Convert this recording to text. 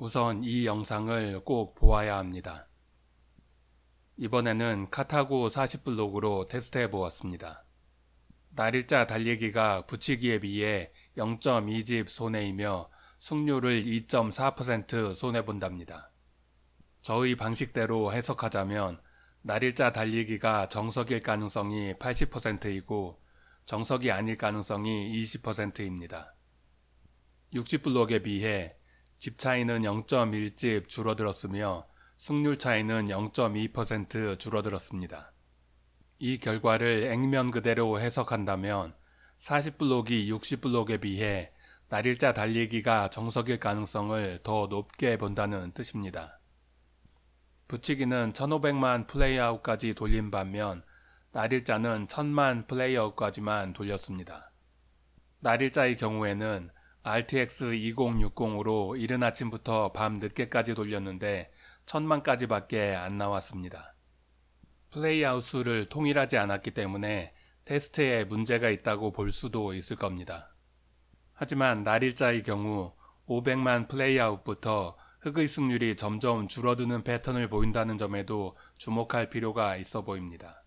우선 이 영상을 꼭 보아야 합니다. 이번에는 카타고 40블록으로 테스트해 보았습니다. 날일자 달리기가 붙이기에 비해 0.2집 손해이며 승률을 2.4% 손해본답니다. 저의 방식대로 해석하자면 날일자 달리기가 정석일 가능성이 80%이고 정석이 아닐 가능성이 20%입니다. 60블록에 비해 집 차이는 0.1집 줄어들었으며 승률 차이는 0.2% 줄어들었습니다. 이 결과를 액면 그대로 해석한다면 40블록이 60블록에 비해 날일자 달리기가 정석일 가능성을 더 높게 본다는 뜻입니다. 붙이기는 1500만 플레이아웃까지 돌린 반면 날일자는 1000만 플레이아웃까지만 돌렸습니다. 날일자의 경우에는 RTX 2060으로 이른 아침부터 밤 늦게까지 돌렸는데 1000만까지 밖에 안 나왔습니다. playout 수를 통일하지 않았기 때문에 테스트에 문제가 있다고 볼 수도 있을 겁니다. 하지만 날일자의 경우 500만 playout부터 흑의 승률이 점점 줄어드는 패턴을 보인다는 점에도 주목할 필요가 있어 보입니다.